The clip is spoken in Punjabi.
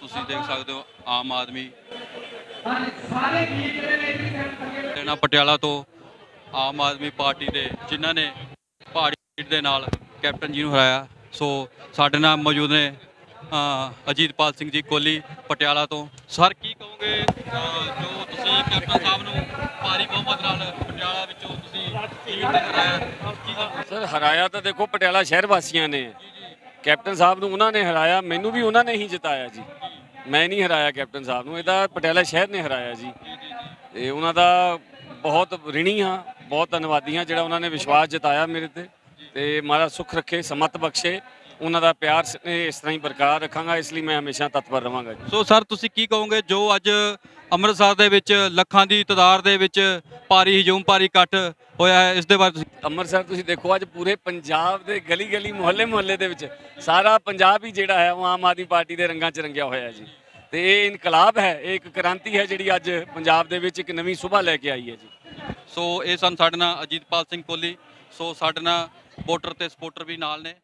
ਸਕਦੇ ਹੋ ਆਮ ਆਦਮੀ। ਲੈਣਾ ਪਟਿਆਲਾ ਤੋਂ ਆਮ ਆਦਮੀ ਪਾਰਟੀ ਦੇ ਜਿਨ੍ਹਾਂ ਨੇ ਪਹਾੜੀ ਸੀਟ ਦੇ ਨਾਲ ਕੈਪਟਨ ਜੀ ਨੂੰ ਹਰਾਇਆ। ਸੋ ਸਾਡੇ ਨਾਲ ਮੌਜੂਦ ਨੇ ਅ, ਅਜੀਤਪਾਲ ਸਿੰਘ ਜੀ ਕੋਲੀ ਪਟਿਆਲਾ ਤੋਂ। ਸਰ ਕੀ ਕਹੋਗੇ ਜੋ ਤੁਸੀਂ ਕੈਪਟਨ ਸਾਹਿਬ ਨੂੰ ਭਾਰੀ ਬਹੁਮਤ ਨਾਲ ਪਟਿਆਲਾ ਵਿੱਚੋਂ ਤੁਸੀਂ ਸੀਟ ਤੇ ਹਰਾਇਆ? ਸਰ ਹਰਾਇਆ ਤਾਂ ਦੇਖੋ ਪਟਿਆਲਾ ਸ਼ਹਿਰ ਵਾਸੀਆਂ ਨੇ। ਕੈਪਟਨ ਸਾਹਿਬ ਨੂੰ ਉਹਨਾਂ ਨੇ ਹਰਾਇਆ ਮੈਨੂੰ ਵੀ ਉਹਨਾਂ ਨੇ ਹੀ ਜਿਤਾਇਆ ਜੀ। ਮੈਂ ਨਹੀਂ ਹਰਾਇਆ ਕੈਪਟਨ ਸਾਹਿਬ ਨੂੰ ਇਹਦਾ ਪਟਿਆਲਾ ਸ਼ਹਿਰ ਨੇ ਹਰਾਇਆ ਜੀ। ਤੇ ਉਹਨਾਂ ਦਾ ਬਹੁਤ ਰਿਣੀ ਹਾਂ ਬਹੁਤ ਧੰਨਵਾਦੀ ਹਾਂ ਜਿਹੜਾ ਉਹਨਾਂ ਨੇ ਵਿਸ਼ਵਾਸ ਜਤਾਇਆ ਮੇਰੇ ਤੇ। ਤੇ ਮਹਾਰਾਜ ਸੁਖ ਰੱਖੇ ਸਮਤ ਬਖਸ਼ੇ ਉਹਨਾਂ ਦਾ ਪਿਆਰ ਇਸ ਤਰ੍ਹਾਂ ਹੀ ਬਰਕਰਾਰ ਰੱਖਾਂਗਾ ਇਸ ਲਈ ਮੈਂ ਹਮੇਸ਼ਾ ਤਤਪਰ ਰਵਾਂਗਾ ਜੀ। ਸੋ ਸਰ ਤੁਸੀਂ ਕੀ ਕਹੋਗੇ ਜੋ ਅੱਜ ਅੰਮ੍ਰਿਤਸਰ ਦੇ ਵਿੱਚ ਲੱਖਾਂ ਦੀ ਤਾਦਾਦ ਦੇ ਵਿੱਚ ਭਾਰੀ ਹਜੂਮ ਭਾਰੀ ਇਕੱਠ ਹੋਇਆ ਹੈ ਇਸ ਦੇ ਬਾਰੇ ਤੁਸੀਂ ਅੰਮ੍ਰਿਤਸਰ ਤੁਸੀਂ ਦੇਖੋ ਅੱਜ ਪੂਰੇ ਪੰਜਾਬ ਦੇ ਗਲੀ ਗਲੀ ਮੁਹੱਲੇ ਮੁਹੱਲੇ ਦੇ ਵਿੱਚ ਸਾਰਾ ਪੰਜਾਬ ਹੀ ਜਿਹੜਾ ਹੈ ਉਹ ਆਮ ਆਦਮੀ ਪਾਰਟੀ ਦੇ ਰੰਗਾਂ 'ਚ ਰੰਗਿਆ ਹੋਇਆ ਜੀ। ਤੇ ਇਹ ਇਨਕਲਾਬ ਹੈ, ਇਹ ਇੱਕ ਕ੍ਰਾਂਤੀ ਹੈ ਜਿਹੜੀ ਅੱਜ ਪੰਜਾਬ ਦੇ ਵਿੱਚ ਇੱਕ ਨਵੀਂ ਸੁਭਾ ਲੈ ਕੇ ਆਈ ਹੈ ਜੀ। ਸੋ ਇਹ ਸਨ ਸਾਡੇ ਨਾਲ ਅਜੀਤਪਾਲ ਸਿੰਘ ਕੋਹਲੀ, ਸੋ ਸਾਡੇ ਨਾਲ ਵੋਟਰ ਤੇ ਸਪੋਰਟਰ ਵੀ ਨਾਲ ਨੇ।